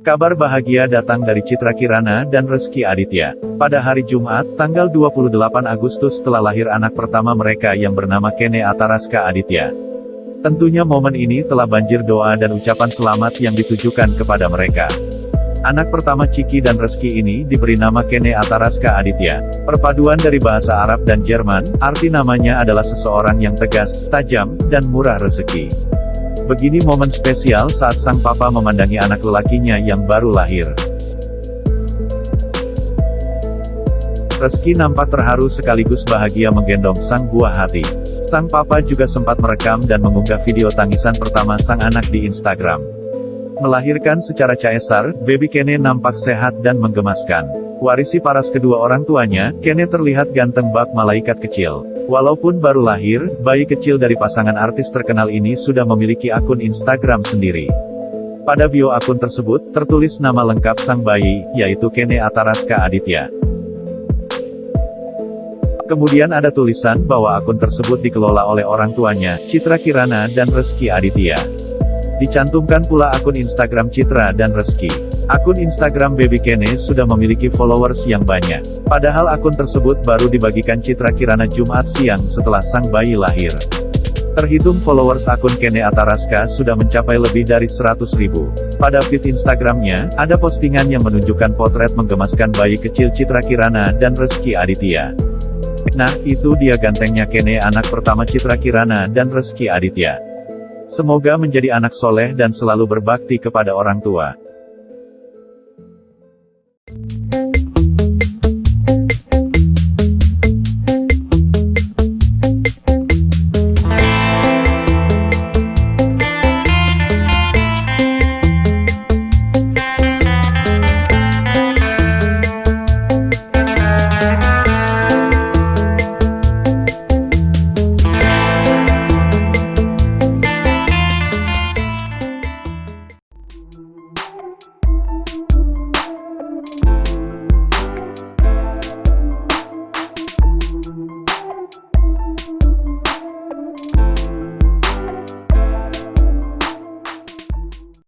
Kabar bahagia datang dari Citra Kirana dan Reski Aditya. Pada hari Jumat, tanggal 28 Agustus telah lahir anak pertama mereka yang bernama Kene Ataraska Aditya. Tentunya momen ini telah banjir doa dan ucapan selamat yang ditujukan kepada mereka. Anak pertama Ciki dan Reski ini diberi nama Kene Ataraska Aditya. Perpaduan dari bahasa Arab dan Jerman, arti namanya adalah seseorang yang tegas, tajam, dan murah rezeki. Begini momen spesial saat sang papa memandangi anak lelakinya yang baru lahir. Reski nampak terharu sekaligus bahagia menggendong sang buah hati. Sang papa juga sempat merekam dan mengunggah video tangisan pertama sang anak di Instagram. Melahirkan secara caesar, baby Kene nampak sehat dan menggemaskan. Warisi paras kedua orang tuanya, Kene terlihat ganteng bak malaikat kecil. Walaupun baru lahir, bayi kecil dari pasangan artis terkenal ini sudah memiliki akun Instagram sendiri. Pada bio akun tersebut, tertulis nama lengkap sang bayi, yaitu Kene Ataraska Aditya. Kemudian ada tulisan bahwa akun tersebut dikelola oleh orang tuanya, Citra Kirana dan Reski Aditya. Dicantumkan pula akun Instagram Citra dan Reski. Akun Instagram Baby Kene sudah memiliki followers yang banyak. Padahal akun tersebut baru dibagikan Citra Kirana Jumat siang setelah sang bayi lahir. Terhitung followers akun Kene Ataraska sudah mencapai lebih dari 100 ribu. Pada feed Instagramnya, ada postingan yang menunjukkan potret menggemaskan bayi kecil Citra Kirana dan Reski Aditya. Nah, itu dia gantengnya Kene anak pertama Citra Kirana dan Reski Aditya. Semoga menjadi anak soleh dan selalu berbakti kepada orang tua. you